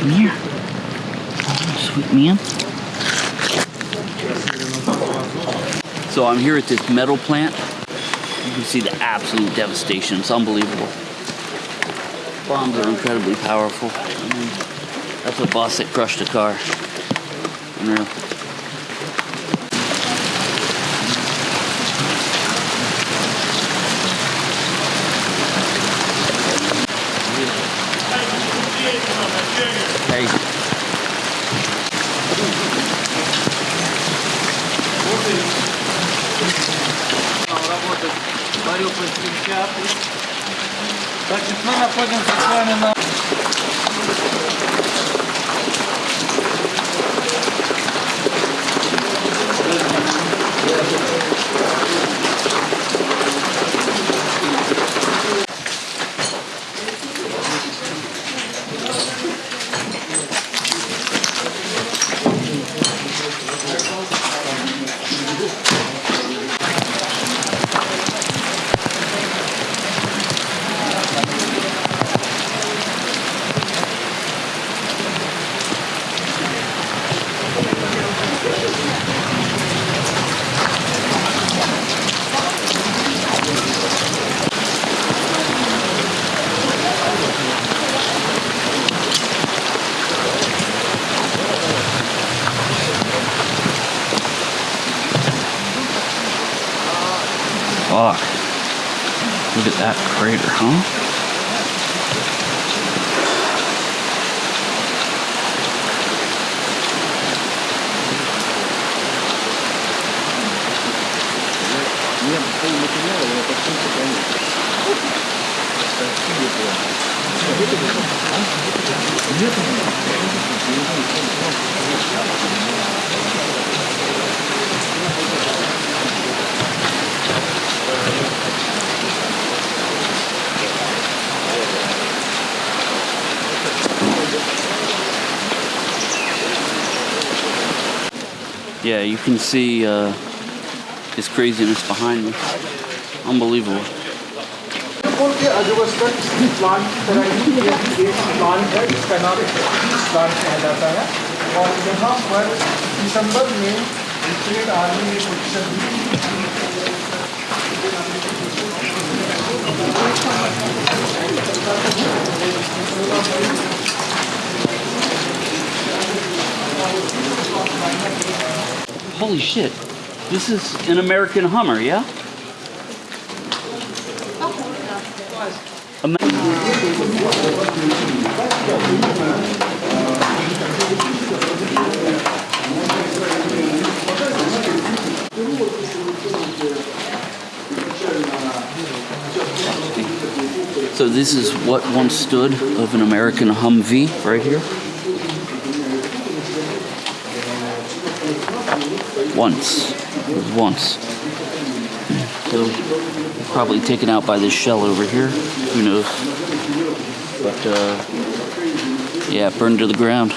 Come here. Oh, sweet man. So I'm here at this metal plant. You can see the absolute devastation. It's unbelievable. Bombs are incredibly powerful. I mean, that's a boss that crushed a car. Эй. Работает Мариуполь Так, мы находимся с вами на... Fuck. Look at that crater, huh? Yeah, you can see uh, this craziness behind me. Unbelievable. Airport के अजवस्था steel plant की तरह ही ये भी एक plant है जिसका नाम piece plant कहा जाता है और यहाँ पर दिसंबर में यूक्रेन आर्मी ने position the Holy shit. This is an American Hummer, yeah? So this is what once stood of an American Humvee right here. Once. Once. Probably taken out by this shell over here. Who knows? But uh, yeah, burned to the ground.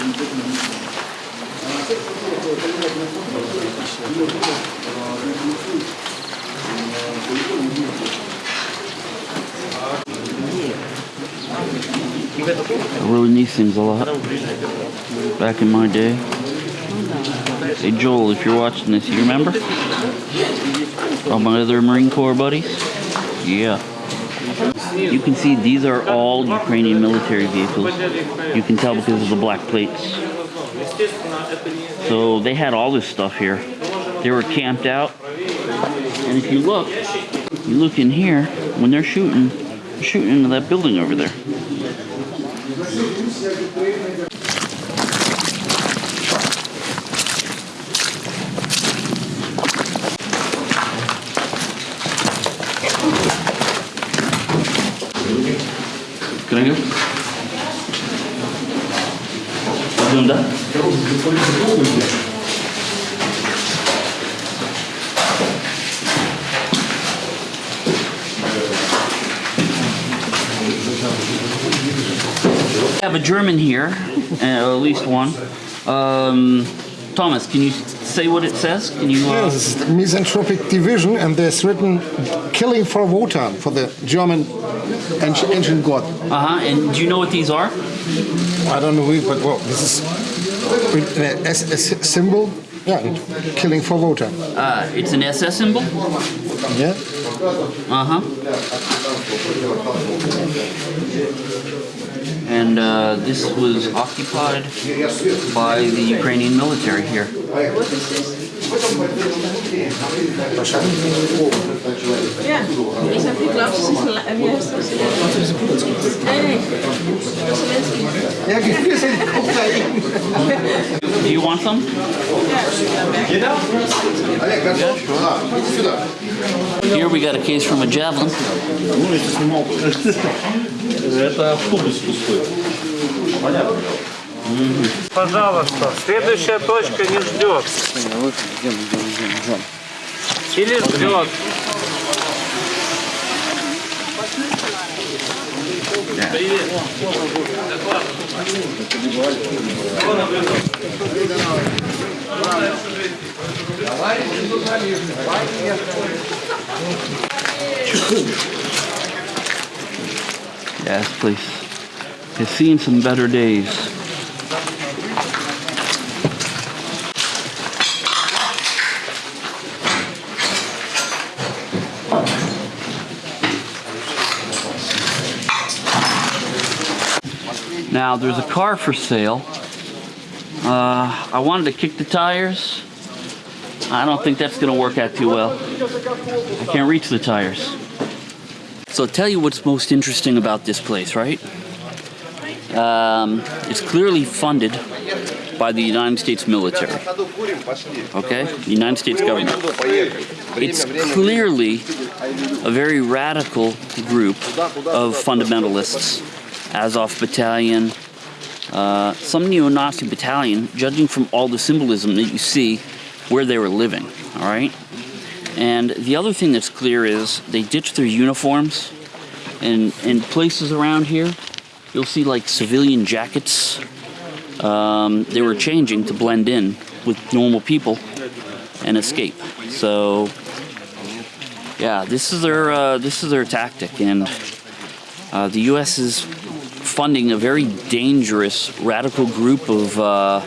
I in these things a lot back in my day. Hey Joel, if you're watching this, you remember? All my other Marine Corps buddies? Yeah. You can see these are all Ukrainian military vehicles. You can tell because of the black plates. So they had all this stuff here. They were camped out. And if you look, you look in here, when they're shooting, shooting into that building over there. Can I go? Have a German here, uh, at least one. Um, Thomas, can you say what it says? Can you? Uh, Yes, misanthropic division, and there's written killing for Wotan, for the German ancient, ancient god. uh huh. And do you know what these are? I don't know, but well, this is an SS symbol. Yeah, and killing for Wotan. Uh, it's an SS symbol. Yeah. Uh huh. And uh, this was occupied by the Ukrainian military here. Ja, ik snap die Klaus is een la- wie heißt das? Nee, nee. Das ist Zelensky. Ja, wir sind Kokain. Do you want some? Here we got a case from a javelin. Это автобус пустой. Пожалуйста, следующая точка не ждет. Или ждет. Yes, please. Has seen some better days. Now there's a car for sale. Uh, I wanted to kick the tires. I don't think that's gonna work out too well. I can't reach the tires. So I'll tell you what's most interesting about this place, right? Um, it's clearly funded by the United States military. Okay? The United States government. It's clearly a very radical group of fundamentalists. Azov Battalion, uh, some neo-Nazi battalion, judging from all the symbolism that you see where they were living, all right? And the other thing that's clear is they ditched their uniforms. And in places around here, you'll see like civilian jackets. Um, they were changing to blend in with normal people and escape. So, yeah, this is their uh, this is their tactic, and uh, the U.S. is funding a very dangerous radical group of uh,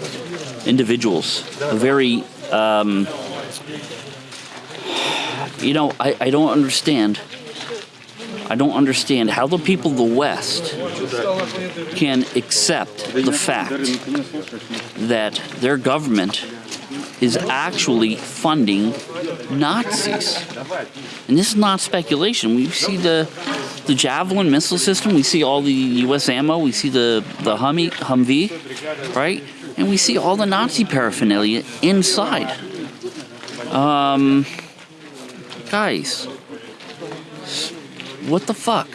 individuals. A very um, you know, I, I don't understand. I don't understand how the people of the West can accept the fact that their government is actually funding Nazis. And this is not speculation. We see the the Javelin missile system, we see all the US ammo, we see the, the Humvee, Humvee, right? And we see all the Nazi paraphernalia inside. Um, guys, what the fuck?